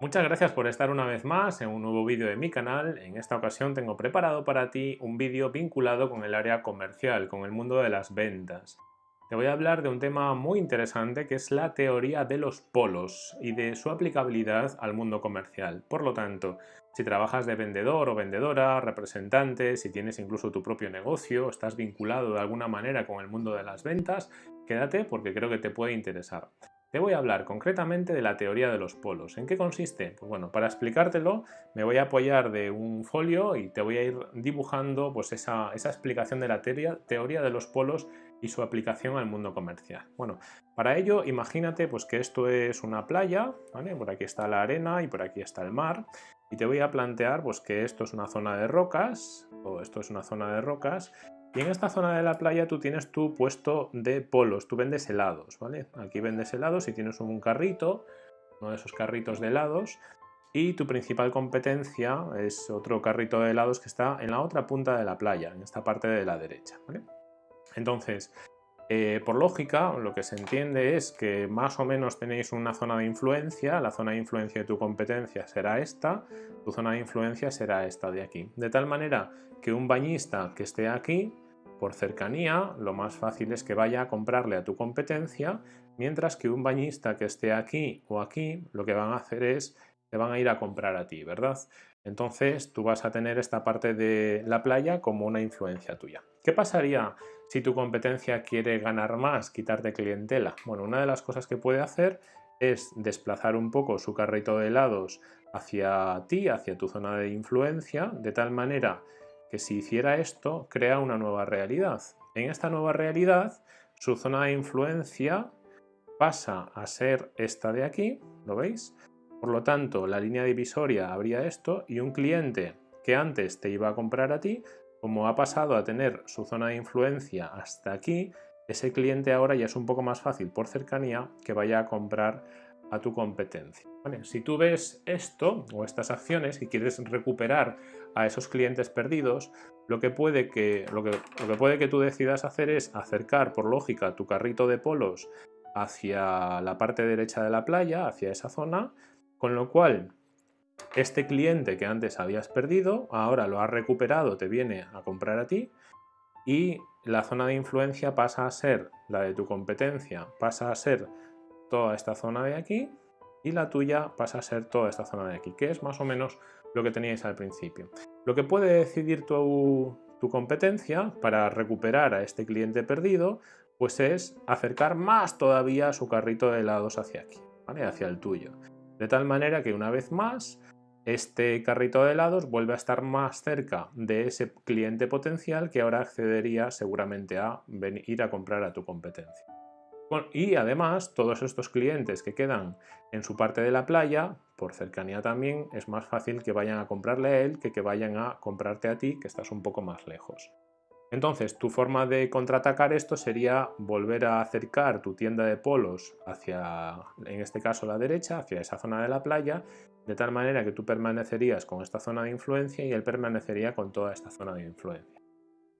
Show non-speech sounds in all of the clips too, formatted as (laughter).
Muchas gracias por estar una vez más en un nuevo vídeo de mi canal. En esta ocasión tengo preparado para ti un vídeo vinculado con el área comercial, con el mundo de las ventas. Te voy a hablar de un tema muy interesante que es la teoría de los polos y de su aplicabilidad al mundo comercial. Por lo tanto, si trabajas de vendedor o vendedora, representante, si tienes incluso tu propio negocio, estás vinculado de alguna manera con el mundo de las ventas, quédate porque creo que te puede interesar. Te voy a hablar concretamente de la teoría de los polos. ¿En qué consiste? Pues bueno, para explicártelo me voy a apoyar de un folio y te voy a ir dibujando pues esa, explicación de la teoría, teoría de los polos y su aplicación al mundo comercial. Bueno, para ello imagínate pues que esto es una playa, por aquí está la arena y por aquí está el mar y te voy a plantear pues que esto es una zona de rocas, o esto es una zona de rocas y en esta zona de la playa tú tienes tu puesto de polos, tú vendes helados, ¿vale? Aquí vendes helados y tienes un carrito, uno de esos carritos de helados, y tu principal competencia es otro carrito de helados que está en la otra punta de la playa, en esta parte de la derecha. Entonces, eh, por lógica, lo que se entiende es que más o menos tenéis una zona de influencia, la zona de influencia de tu competencia será esta, tu zona de influencia será esta de aquí. De tal manera que un bañista que esté aquí, por cercanía, lo más fácil es que vaya a comprarle a tu competencia, mientras que un bañista que esté aquí o aquí, lo que van a hacer es, te van a ir a comprar a ti, ¿verdad? Entonces tú vas a tener esta parte de la playa como una influencia tuya. ¿Qué pasaría si tu competencia quiere ganar más, quitarte clientela? Bueno, una de las cosas que puede hacer es desplazar un poco su carrito de helados hacia ti, hacia tu zona de influencia, de tal manera que si hiciera esto, crea una nueva realidad. En esta nueva realidad, su zona de influencia pasa a ser esta de aquí, ¿lo veis? Por lo tanto, la línea divisoria habría esto y un cliente que antes te iba a comprar a ti, como ha pasado a tener su zona de influencia hasta aquí, ese cliente ahora ya es un poco más fácil por cercanía que vaya a comprar a tu competencia. si tú ves esto o estas acciones y quieres recuperar a esos clientes perdidos, lo que, puede que, lo, que, lo que puede que tú decidas hacer es acercar por lógica tu carrito de polos hacia la parte derecha de la playa, hacia esa zona, con lo cual, este cliente que antes habías perdido, ahora lo has recuperado, te viene a comprar a ti y la zona de influencia pasa a ser la de tu competencia, pasa a ser toda esta zona de aquí y la tuya pasa a ser toda esta zona de aquí, que es más o menos lo que teníais al principio. Lo que puede decidir tu, tu competencia para recuperar a este cliente perdido, pues es acercar más todavía su carrito de helados hacia aquí, hacia el tuyo. De tal manera que una vez más, este carrito de helados vuelve a estar más cerca de ese cliente potencial que ahora accedería seguramente a ir a comprar a tu competencia. Y además, todos estos clientes que quedan en su parte de la playa, por cercanía también, es más fácil que vayan a comprarle a él que que vayan a comprarte a ti, que estás un poco más lejos. Entonces, tu forma de contraatacar esto sería volver a acercar tu tienda de polos hacia, en este caso, la derecha, hacia esa zona de la playa, de tal manera que tú permanecerías con esta zona de influencia y él permanecería con toda esta zona de influencia.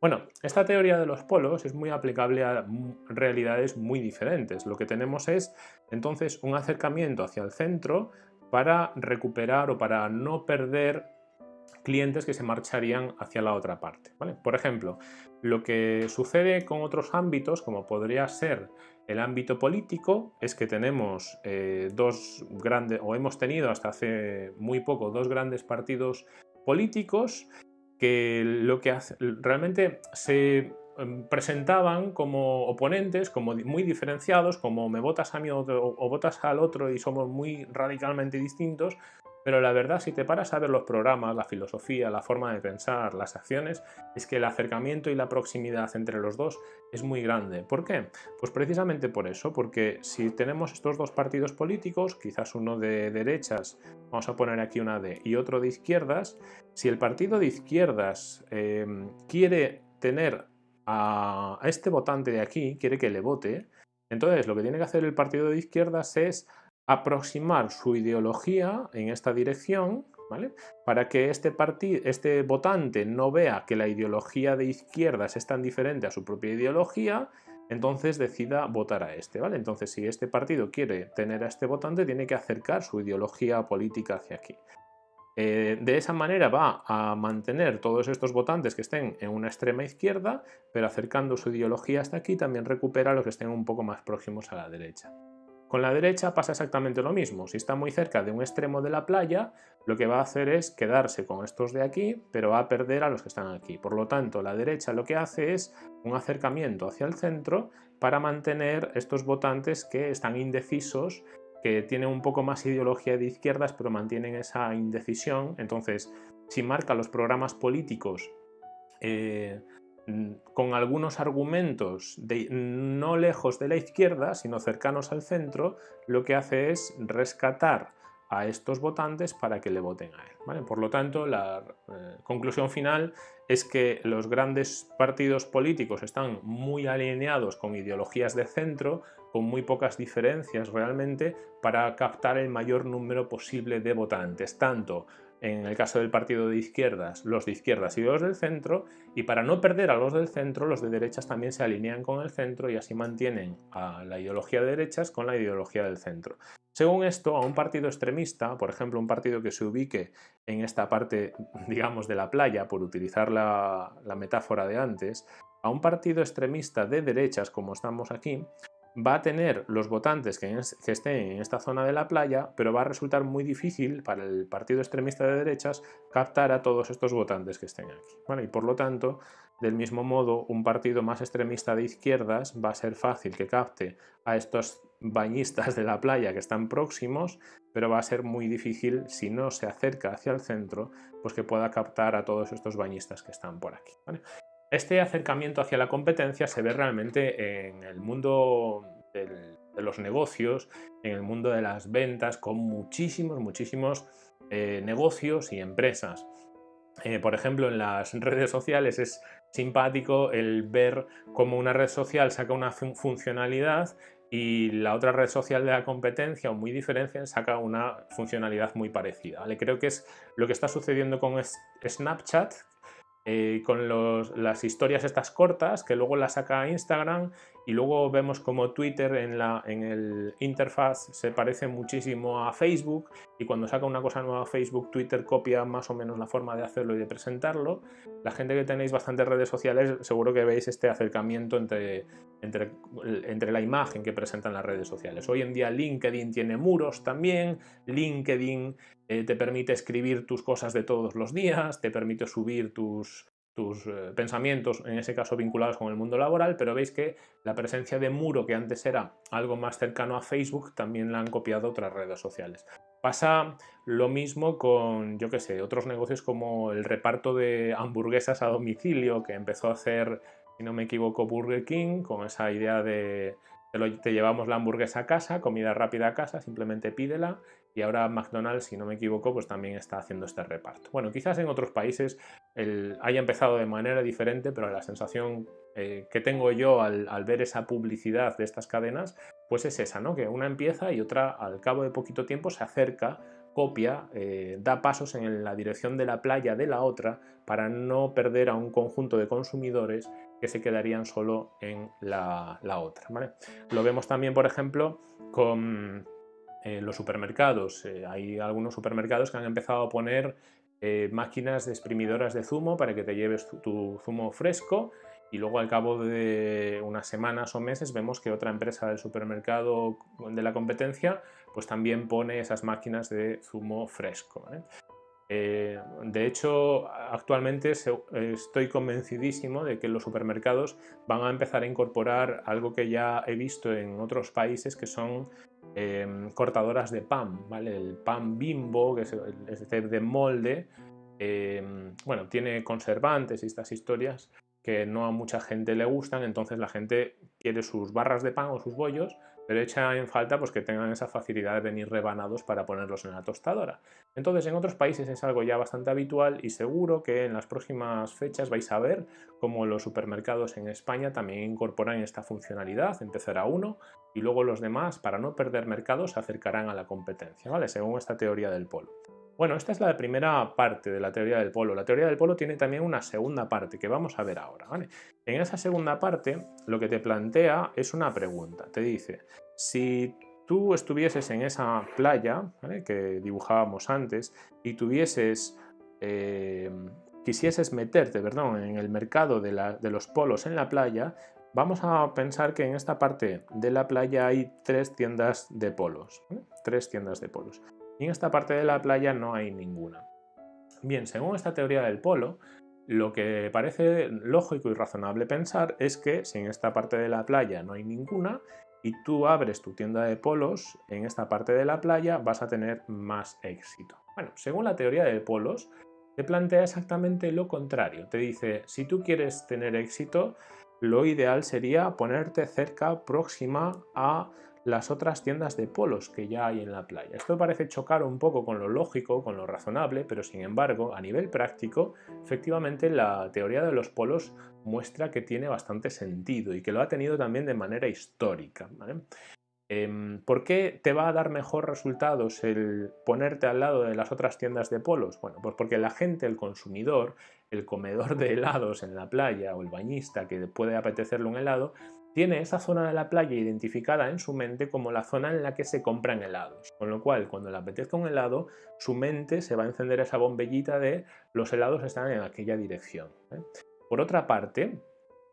Bueno, esta teoría de los polos es muy aplicable a realidades muy diferentes. Lo que tenemos es, entonces, un acercamiento hacia el centro para recuperar o para no perder clientes que se marcharían hacia la otra parte. Por ejemplo, lo que sucede con otros ámbitos, como podría ser el ámbito político, es que tenemos eh, dos grandes, o hemos tenido hasta hace muy poco, dos grandes partidos políticos que lo que hace, realmente se em, presentaban como oponentes, como muy diferenciados, como me votas a mí o, o votas al otro y somos muy radicalmente distintos, pero la verdad, si te paras a ver los programas, la filosofía, la forma de pensar, las acciones, es que el acercamiento y la proximidad entre los dos es muy grande. ¿Por qué? Pues precisamente por eso, porque si tenemos estos dos partidos políticos, quizás uno de derechas, vamos a poner aquí una D, y otro de izquierdas, si el partido de izquierdas em, quiere tener a este votante de aquí, quiere que le vote, entonces lo que tiene que hacer el partido de izquierdas es aproximar su ideología en esta dirección, ¿vale? Para que este, este votante no vea que la ideología de izquierdas es tan diferente a su propia ideología entonces decida votar a este, ¿vale? Entonces si este partido quiere tener a este votante, tiene que acercar su ideología política hacia aquí. Eh, de esa manera va a mantener todos estos votantes que estén en una extrema izquierda, pero acercando su ideología hasta aquí también recupera a los que estén un poco más próximos a la derecha. Con la derecha pasa exactamente lo mismo. Si está muy cerca de un extremo de la playa, lo que va a hacer es quedarse con estos de aquí, pero va a perder a los que están aquí. Por lo tanto, la derecha lo que hace es un acercamiento hacia el centro para mantener estos votantes que están indecisos, que tienen un poco más ideología de izquierdas, pero mantienen esa indecisión. Entonces, si marca los programas políticos eh, con algunos argumentos no lejos de la izquierda, sino cercanos al centro, lo que hace es rescatar a estos votantes para que le voten a él. Por lo tanto, la eh, conclusión final es que los grandes partidos políticos están muy alineados con ideologías de centro, con muy pocas diferencias realmente, para captar el mayor número posible de votantes, tanto en el caso del partido de izquierdas, los de izquierdas y los del centro, y para no perder a los del centro, los de derechas también se alinean con el centro y así mantienen a la ideología de derechas con la ideología del centro. Según esto, a un partido extremista, por ejemplo, un partido que se ubique en esta parte, digamos, de la playa, por utilizar la, la metáfora de antes, a un partido extremista de derechas, como estamos aquí, va a tener los votantes que, estén en esta zona de la playa, pero va a resultar muy difícil para el partido extremista de derechas captar a todos estos votantes que estén aquí. Y por lo tanto, del mismo modo, un partido más extremista de izquierdas va a ser fácil que capte a estos bañistas de la playa que están próximos, pero va a ser muy difícil, si no se acerca hacia el centro, pues que pueda captar a todos estos bañistas que están por aquí. Este acercamiento hacia la competencia se ve realmente en el mundo de los negocios, en el mundo de las ventas, con muchísimos, muchísimos eh, negocios y empresas. Eh, por ejemplo, en las (laughs) redes sociales es simpático el ver cómo una red social saca una funcionalidad y la otra red social de la competencia o muy diferente saca una funcionalidad muy parecida. Creo que es lo que está sucediendo con Snapchat, eh, con las historias estas cortas que luego las saca Instagram y luego vemos como Twitter en, la, en el interfaz se parece muchísimo a Facebook y cuando saca una cosa nueva Facebook, Twitter copia más o menos la forma de hacerlo y de presentarlo. La gente que tenéis bastantes redes sociales seguro que veis este acercamiento entre, entre, entre la imagen que presentan las redes sociales. Hoy en día LinkedIn tiene muros también, LinkedIn eh, te permite escribir tus cosas de todos los días, te permite subir tus, tus eh, pensamientos, en ese caso vinculados con el mundo laboral, pero veis que la presencia de muro, que antes era algo más cercano a Facebook, también la han copiado otras redes sociales. Pasa lo mismo con, yo qué sé, otros negocios como el reparto de hamburguesas a domicilio, que empezó a hacer, si no me equivoco, Burger King, con esa idea de te, llevamos la hamburguesa a casa, comida rápida a casa, simplemente pídela y ahora McDonald's, si no me equivoco, pues también está haciendo este reparto. Bueno, quizás en otros países haya empezado de manera diferente, pero la sensación eh, que tengo yo al, ver esa publicidad de estas cadenas, pues es esa, ¿no? Que una empieza y otra al cabo de poquito tiempo se acerca copia, eh, da pasos en la dirección de la playa de la otra para no perder a un conjunto de consumidores que se quedarían solo en la, otra. Lo vemos también, por ejemplo, con eh, los supermercados. Eh, hay algunos supermercados que han empezado a poner eh, máquinas exprimidoras de zumo para que te lleves tu, zumo fresco y luego al cabo de unas semanas o meses vemos que otra empresa del supermercado de la competencia pues también pone esas máquinas de zumo fresco. Eh, de hecho, actualmente estoy convencidísimo de que los supermercados van a empezar a incorporar algo que ya he visto en otros países que son em, cortadoras de pan, ¿vale? El pan bimbo, que es, de molde, em, bueno, tiene conservantes y estas historias que no a mucha gente le gustan, entonces la gente quiere sus barras de pan o sus bollos, pero echa en falta pues, que tengan esa facilidad de venir rebanados para ponerlos en la tostadora. Entonces en otros países es algo ya bastante habitual y seguro que en las próximas fechas vais a ver cómo los supermercados en España también incorporan esta funcionalidad, empezará uno y luego los demás, para no perder mercado, se acercarán a la competencia, ¿vale? según esta teoría del polo. Bueno, esta es la primera parte de la teoría del polo. La teoría del polo tiene también una segunda parte que vamos a ver ahora. En esa segunda parte lo que te plantea es una pregunta. Te dice, si tú estuvieses en esa playa que dibujábamos antes y tuvieses, eh, quisieses meterte perdón, en el mercado de, los polos en la playa, vamos a pensar que en esta parte de la playa hay tres tiendas de polos. Tres tiendas de polos y en esta parte de la playa no hay ninguna. Bien, según esta teoría del polo, lo que parece lógico y razonable pensar es que si en esta parte de la playa no hay ninguna y tú abres tu tienda de polos en esta parte de la playa vas a tener más éxito. Bueno, según la teoría de polos, te plantea exactamente lo contrario. Te dice, si tú quieres tener éxito, lo ideal sería ponerte cerca, próxima a las otras tiendas de polos que ya hay en la playa. Esto parece chocar un poco con lo lógico, con lo razonable, pero sin embargo, a nivel práctico, efectivamente la teoría de los polos muestra que tiene bastante sentido y que lo ha tenido también de manera histórica. Em, ¿Por qué te va a dar mejor resultados el ponerte al lado de las otras tiendas de polos? Bueno, pues porque la gente, el consumidor, el comedor de helados en la playa o el bañista que puede apetecerle un helado, tiene esa zona de la playa identificada en su mente como la zona en la que se compran helados. Con lo cual, cuando le apetezca un helado, su mente se va a encender esa bombellita de los helados están en aquella dirección. ¿eh? Por otra parte,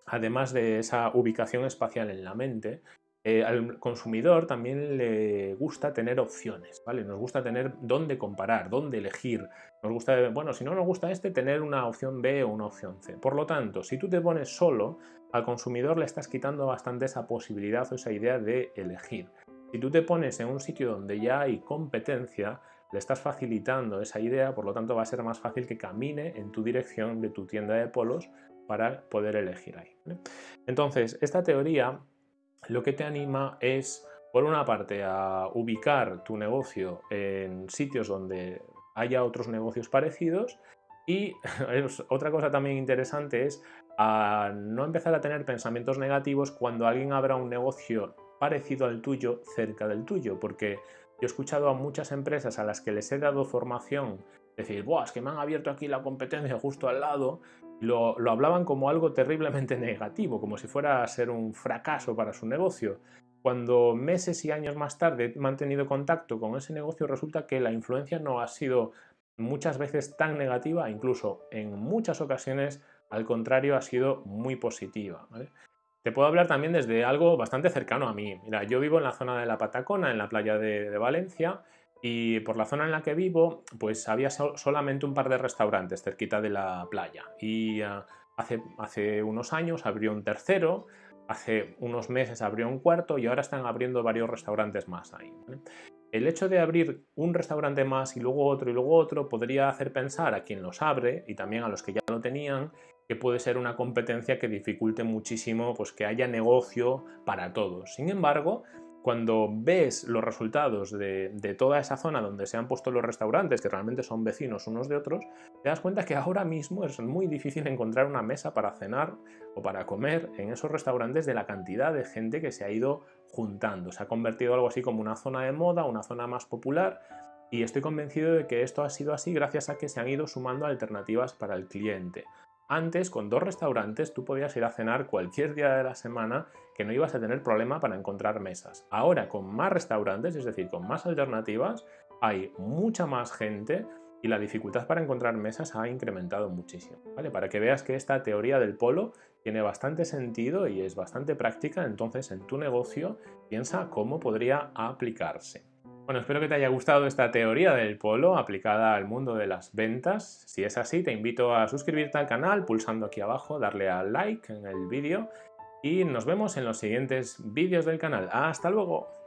además de esa ubicación espacial en la mente, eh, al consumidor también le gusta tener opciones, ¿vale? Nos gusta tener dónde comparar, dónde elegir. Nos gusta, bueno, si no nos gusta este, tener una opción B o una opción C. Por lo tanto, si tú te pones solo, al consumidor le estás quitando bastante esa posibilidad o esa idea de elegir. Si tú te pones en un sitio donde ya hay competencia, le estás facilitando esa idea, por lo tanto va a ser más fácil que camine en tu dirección de tu tienda de polos para poder elegir ahí. Entonces, esta teoría lo que te anima es, por una parte, a ubicar tu negocio en sitios donde haya otros negocios parecidos y (laughs) otra cosa también interesante es a no empezar a tener pensamientos negativos cuando alguien abra un negocio parecido al tuyo cerca del tuyo, porque yo he escuchado a muchas empresas a las que les he dado formación decir, Buah, es que me han abierto aquí la competencia justo al lado, lo, hablaban como algo terriblemente (laughs) negativo, como si fuera a ser un fracaso para su negocio. Cuando meses y años más tarde he mantenido contacto con ese negocio, resulta que la influencia no ha sido muchas veces tan negativa, incluso en muchas ocasiones, al contrario, ha sido muy positiva. Te puedo hablar también desde algo bastante cercano a mí. Mira, yo vivo en la zona de la Patacona, en la playa de Valencia, y por la zona en la que vivo, pues había solamente un par de restaurantes cerquita de la playa. Y ah, hace, unos años abrió un tercero, hace unos meses abrió un cuarto y ahora están abriendo varios restaurantes más ahí. El hecho de abrir un restaurante más y luego otro y luego otro podría hacer pensar a quien los abre y también a los que ya lo tenían que puede ser una competencia que dificulte muchísimo pues, que haya negocio para todos. Sin embargo, cuando ves los resultados de, toda esa zona donde se han puesto los restaurantes, que realmente son vecinos unos de otros, te das cuenta que ahora mismo es muy difícil encontrar una mesa para cenar o para comer en esos restaurantes de la cantidad de gente que se ha ido juntando. Se ha convertido algo así como una zona de moda, una zona más popular y estoy convencido de que esto ha sido así gracias a que se han ido sumando alternativas para el cliente. Antes, con dos restaurantes, tú podías ir a cenar cualquier día de la semana que no ibas a tener problema para encontrar mesas. Ahora, con más restaurantes, es decir, con más alternativas, hay mucha más gente y la dificultad para encontrar mesas ha incrementado muchísimo. ¿vale? Para que veas que esta teoría del polo tiene bastante sentido y es bastante práctica, entonces en tu negocio piensa cómo podría aplicarse. Bueno, espero que te haya gustado esta teoría del polo aplicada al mundo de las ventas. Si es así, te invito a suscribirte al canal pulsando aquí abajo, darle al like en el vídeo y nos vemos en los siguientes vídeos del canal. ¡Hasta luego!